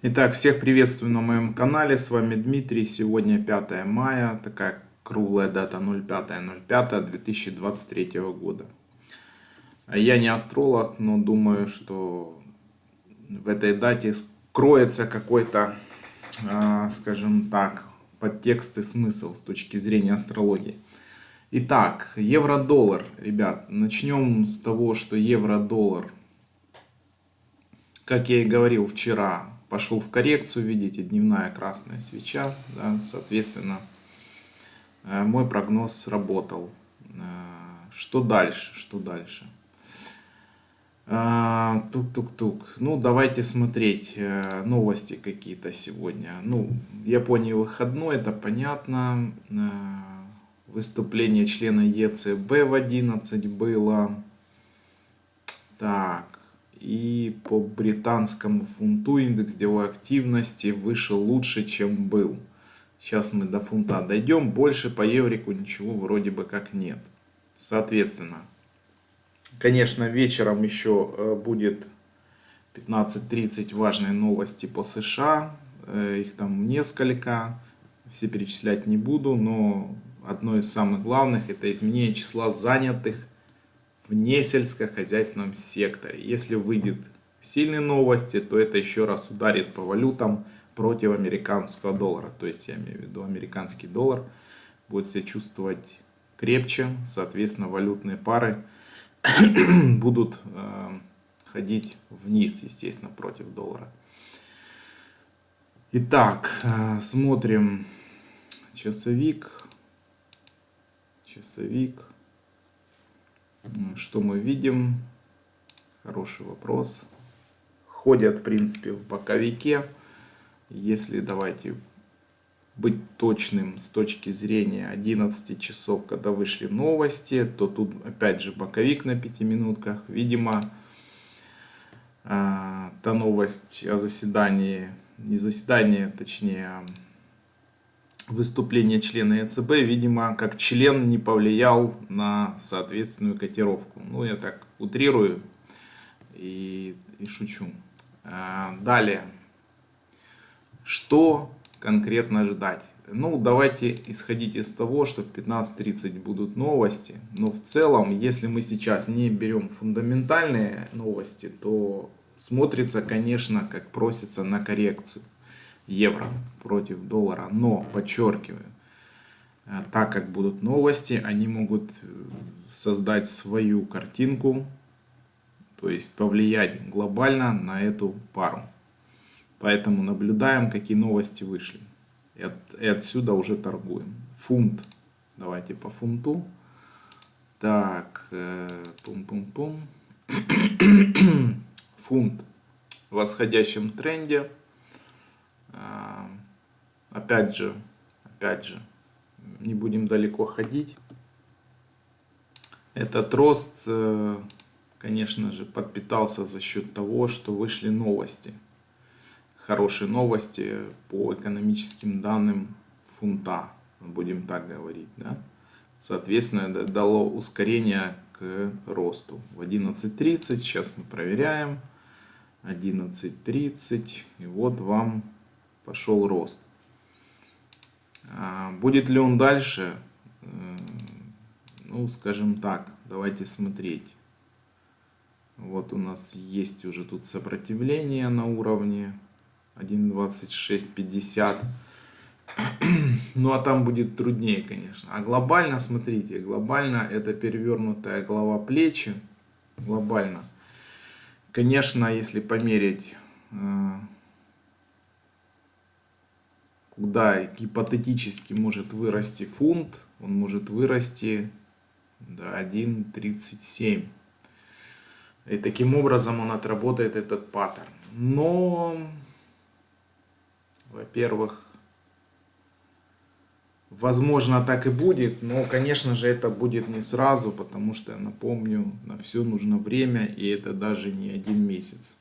Итак, всех приветствую на моем канале, с вами Дмитрий. Сегодня 5 мая, такая круглая дата 05.05.2023 года. Я не астролог, но думаю, что в этой дате скроется какой-то, а, скажем так, подтекст и смысл с точки зрения астрологии. Итак, евро-доллар, ребят, начнем с того, что евро-доллар, как я и говорил вчера, пошел в коррекцию, видите, дневная красная свеча, да, соответственно, э, мой прогноз сработал. Э, что дальше, что дальше? Э, тук-тук-тук. Ну, давайте смотреть новости какие-то сегодня. Ну, в Японии выходной, это понятно. Выступление члена ЕЦБ в 11 было. Так, и по британскому фунту индекс деловой активности вышел лучше, чем был. Сейчас мы до фунта дойдем. Больше по еврику ничего вроде бы как нет. Соответственно, конечно, вечером еще э, будет 15.30 важные новости по США. Э, их там несколько. Все перечислять не буду, но одно из самых главных это изменение числа занятых в несельскохозяйственном секторе. Если выйдет сильные новости, то это еще раз ударит по валютам против американского доллара. То есть я имею в виду американский доллар будет себя чувствовать крепче, соответственно валютные пары будут э, ходить вниз, естественно, против доллара. Итак, э, смотрим часовик. Часовик. Что мы видим? Хороший вопрос. Ходят, в принципе, в боковике. Если давайте быть точным с точки зрения 11 часов, когда вышли новости, то тут опять же боковик на 5 минутках. Видимо, а, та новость о заседании, не заседание, точнее, выступление члена ЕЦБ, видимо, как член не повлиял на соответственную котировку. Ну, я так утрирую и, и шучу. А, далее. Что конкретно ждать? Ну, давайте исходить из того, что в 15.30 будут новости. Но в целом, если мы сейчас не берем фундаментальные новости, то смотрится, конечно, как просится на коррекцию евро против доллара. Но, подчеркиваю, э, так как будут новости, они могут э, создать свою картинку, то есть повлиять глобально на эту пару. Поэтому наблюдаем, какие новости вышли. И, от, и отсюда уже торгуем. Фунт. Давайте по фунту. Так, пум-пум-пум. Э, Фунт в восходящем тренде опять же, опять же, не будем далеко ходить. Этот рост, э, конечно же, подпитался за счет того, что вышли новости. Хорошие новости по экономическим данным фунта, будем так говорить. Да? Соответственно, это дало ускорение к росту. В 11.30 сейчас мы проверяем. 11.30 и вот вам пошел рост. А, будет ли он дальше? Э, ну, скажем так, давайте смотреть. Вот у нас есть уже тут сопротивление на уровне 1.2650. Ну, а там будет труднее, конечно. А глобально, смотрите, глобально это перевернутая голова плечи. Глобально. Конечно, если померить куда гипотетически может вырасти фунт, он может вырасти до 1.37. И таким образом он отработает этот паттерн. Но, во-первых, возможно так и будет, но, конечно же, это будет не сразу, потому что, напомню, на все нужно время, и это даже не один месяц.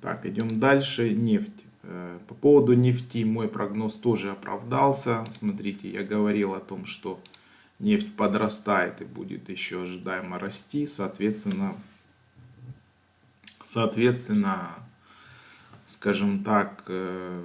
Так, идем дальше. Нефть. Э, по поводу нефти мой прогноз тоже оправдался. Смотрите, я говорил о том, что нефть подрастает и будет еще ожидаемо расти. Соответственно, соответственно скажем так, э,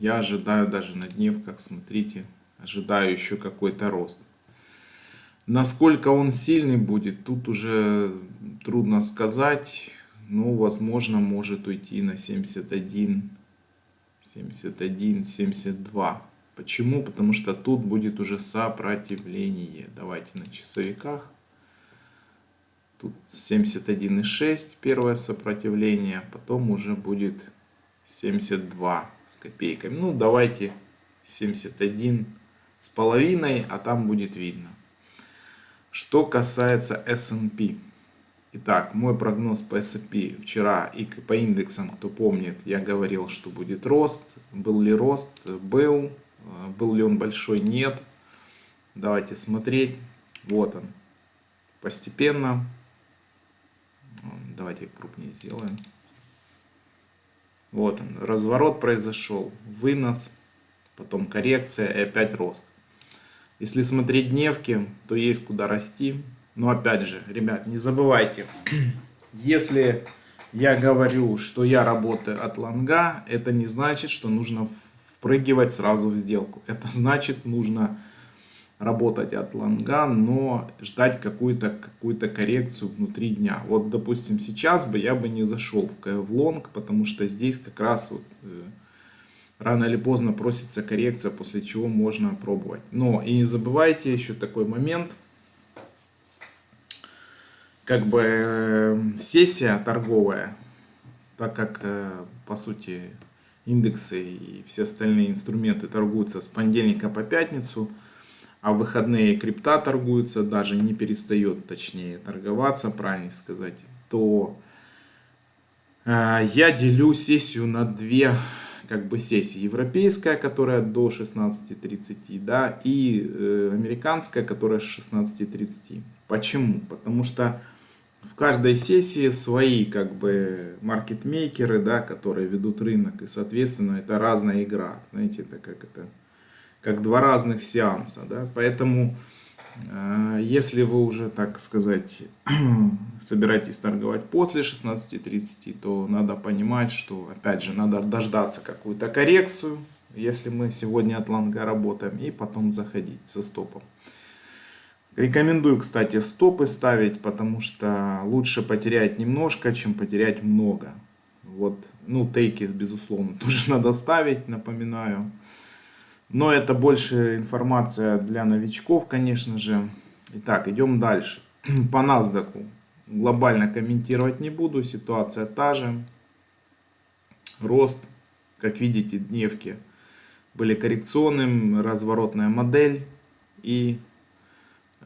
я ожидаю даже на дневках, смотрите, ожидаю еще какой-то рост. Насколько он сильный будет, тут уже трудно сказать. Но, возможно, может уйти на 71, 71, 72. Почему? Потому что тут будет уже сопротивление. Давайте на часовиках. Тут 71,6 первое сопротивление. Потом уже будет 72 с копейками. Ну, давайте 71 с половиной, а там будет видно. Что касается S&P. Итак, мой прогноз по S&P вчера и по индексам, кто помнит, я говорил, что будет рост. Был ли рост? Был. Был ли он большой? Нет. Давайте смотреть. Вот он. Постепенно. Давайте крупнее сделаем. Вот он. Разворот произошел. Вынос. Потом коррекция и опять рост. Если смотреть дневки, то есть куда расти. Но опять же, ребят, не забывайте, если я говорю, что я работаю от лонга, это не значит, что нужно впрыгивать сразу в сделку. Это значит, нужно работать от лонга, но ждать какую-то какую, -то, коррекцию внутри дня. Вот, допустим, сейчас бы я бы не зашел в, в лонг, потому что здесь как раз вот, э, рано или поздно просится коррекция, после чего можно пробовать. Но и не забывайте еще такой момент, как бы э, сессия торговая, так как э, по сути индексы и все остальные инструменты торгуются с понедельника по пятницу, а в выходные крипта торгуются, даже не перестает точнее торговаться, правильно сказать, то э, я делю сессию на две как бы сессии. Европейская, которая до 16.30, да, и э, американская, которая с 16.30. Почему? Потому что в каждой сессии свои как бы маркетмейкеры, да, которые ведут рынок. И, соответственно, это разная игра. Знаете, это как это как два разных сеанса. Да? Поэтому а, если вы уже, так сказать, собираетесь торговать после 16.30, то надо понимать, что, опять же, надо дождаться какую-то коррекцию, если мы сегодня от лонга работаем, и потом заходить со стопом. Рекомендую, кстати, стопы ставить, потому что лучше потерять немножко, чем потерять много. Вот, ну, тейки, безусловно, тоже надо ставить, напоминаю. Но это больше информация для новичков, конечно же. Итак, идем дальше. По NASDAQ глобально комментировать не буду. Ситуация та же. Рост, как видите, дневки были коррекционным. Разворотная модель. И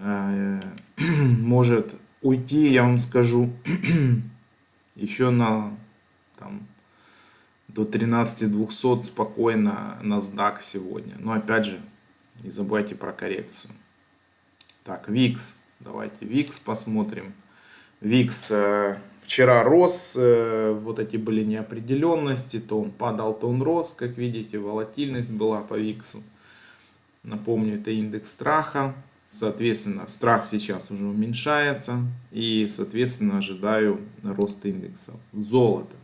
может уйти, я вам скажу, еще на там, до 13200 спокойно NASDAQ сегодня. Но опять же, не забывайте про коррекцию. Так, VIX. Давайте VIX посмотрим. VIX э, вчера рос, э, вот эти были неопределенности, то он падал, то он рос, как видите, волатильность была по VIX. Напомню, это индекс страха. Соответственно, страх сейчас уже уменьшается и, соответственно, ожидаю роста индекса. Золото.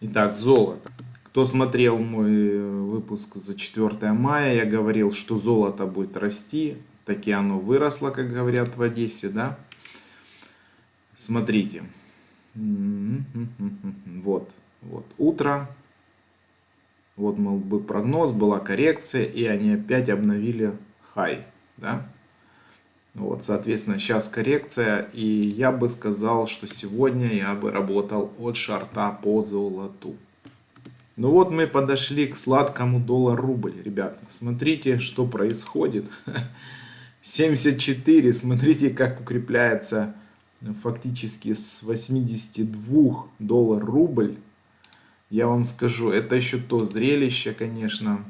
Итак, золото. Кто смотрел мой э, выпуск за 4 мая, я говорил, что золото будет расти. Таки оно выросло, как говорят в Одессе, да? Смотрите. Вот, вот утро. Вот был прогноз, была коррекция, и они опять обновили хай, да? Вот, соответственно, сейчас коррекция. И я бы сказал, что сегодня я бы работал от шарта по золоту. Ну вот мы подошли к сладкому доллар-рубль, ребята. Смотрите, что происходит. 74, смотрите, как укрепляется фактически с 82 доллар-рубль. Я вам скажу, это еще то зрелище, конечно.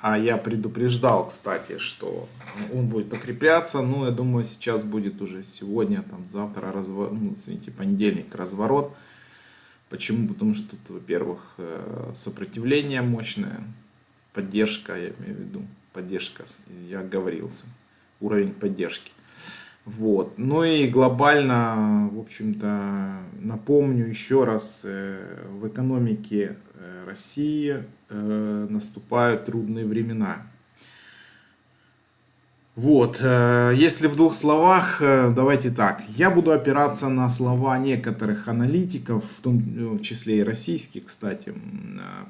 А, я предупреждал, кстати, что он будет укрепляться. Ну, я думаю, сейчас будет уже сегодня, там, завтра, разворот, ну, извините, понедельник разворот. Почему? Потому что тут, во-первых, э, сопротивление мощное, поддержка, я имею в виду, поддержка, я оговорился, уровень поддержки. Вот. Ну и глобально, в общем-то, напомню еще раз, э, в экономике э, России э, наступают трудные времена. Вот, если в двух словах, давайте так. Я буду опираться на слова некоторых аналитиков, в том числе и российских, кстати,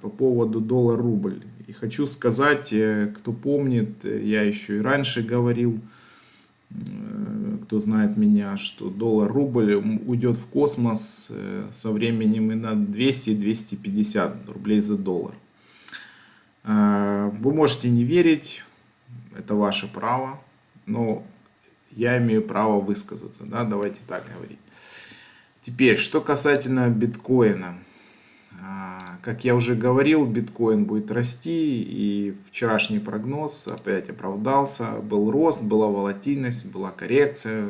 по поводу доллар-рубль. И хочу сказать, кто помнит, я еще и раньше говорил, кто знает меня, что доллар-рубль уйдет в космос э, со временем и на 200-250 рублей за доллар. Э, вы можете не верить, это ваше право, но я имею право высказаться, да, давайте так говорить. Теперь, что касательно биткоина. А, как я уже говорил, биткоин будет расти, и вчерашний прогноз опять оправдался. Был рост, была волатильность, была коррекция.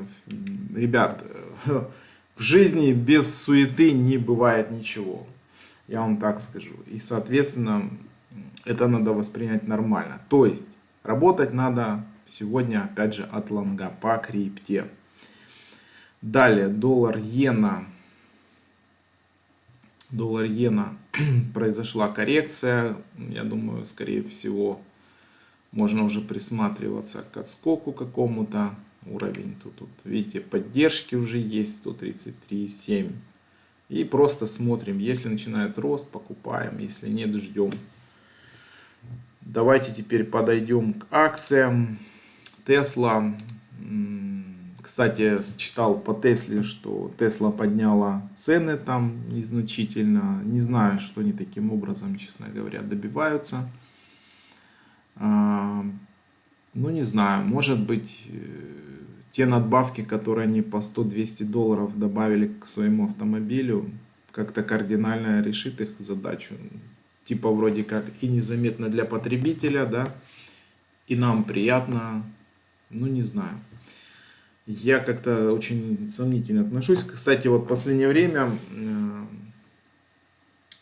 Ребят, в жизни без суеты не бывает ничего. Я вам так скажу. И, соответственно, это надо воспринять нормально. То есть, работать надо сегодня, опять же, от лонга по крипте. Далее, доллар-иена доллар-иена произошла коррекция. Я думаю, скорее всего, можно уже присматриваться к отскоку какому-то. Уровень тут, тут, видите, поддержки уже есть 133,7. И просто смотрим, если начинает рост, покупаем, если нет, ждем. Давайте теперь подойдем к акциям. Tesla кстати, читал по Тесле, что Тесла подняла цены там незначительно. Не знаю, что они таким образом, честно говоря, добиваются. А, ну, не знаю, может быть, э, те надбавки, которые они по 100-200 долларов добавили к своему автомобилю, как-то кардинально решит их задачу. Типа вроде как и незаметно для потребителя, да, и нам приятно, ну не знаю я как-то очень сомнительно отношусь. Кстати, вот в последнее время э,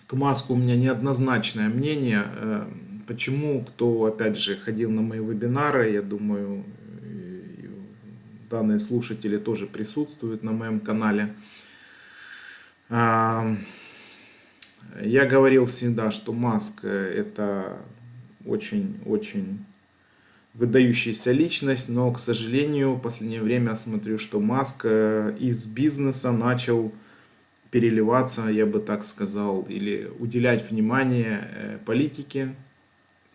к Маску у меня неоднозначное мнение. Э, почему, кто, опять же, ходил на мои вебинары, я думаю, данные слушатели тоже присутствуют на моем канале. А, я говорил всегда, что Маск это очень-очень выдающаяся личность, но, к сожалению, в последнее время смотрю, что Маск э, из бизнеса начал переливаться, я бы так сказал, или уделять внимание э, политике.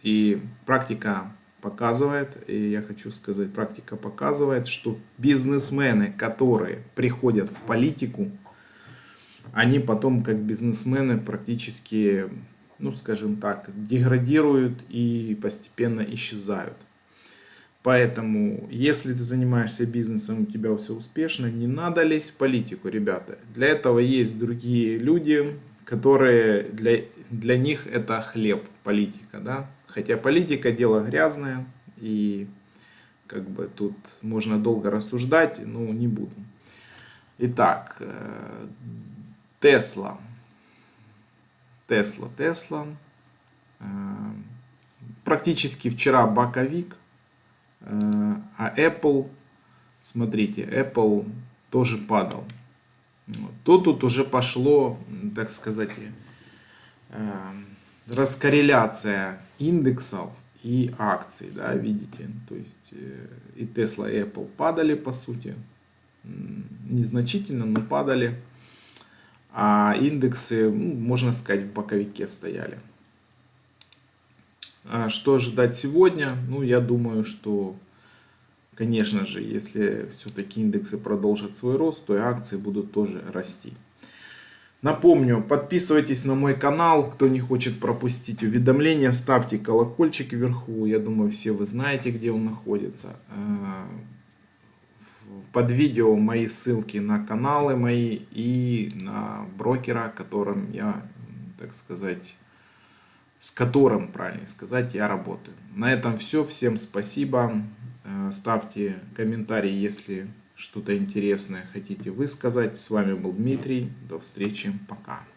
И практика показывает, и я хочу сказать, практика показывает, что бизнесмены, которые приходят в политику, они потом как бизнесмены практически, ну скажем так, деградируют и постепенно исчезают. Поэтому, если ты занимаешься бизнесом, у тебя все успешно, не надо лезть в политику, ребята. Для этого есть другие люди, которые для, для них это хлеб, политика. Да? Хотя политика дело грязное, и как бы тут можно долго рассуждать, но не буду. Итак, э, Тесла. Тесла, Тесла. Э, практически вчера боковик а Apple, смотрите, Apple тоже падал. То тут уже пошло, так сказать, э, раскорреляция индексов и акций, да, видите, то есть э, и Tesla, и Apple падали по сути, незначительно, но падали, а индексы, ну, можно сказать, в боковике стояли. А что ожидать сегодня? Ну, я думаю, что, конечно же, если все-таки индексы продолжат свой рост, то и акции будут тоже расти. Напомню, подписывайтесь на мой канал, кто не хочет пропустить уведомления, ставьте колокольчик вверху, я думаю, все вы знаете, где он находится. А, под видео мои ссылки на каналы мои и на брокера, которым я, так сказать, с которым, правильно сказать, я работаю. На этом все. Всем спасибо. Э, ставьте комментарии, если что-то интересное хотите высказать. С вами был Дмитрий. До встречи. Пока.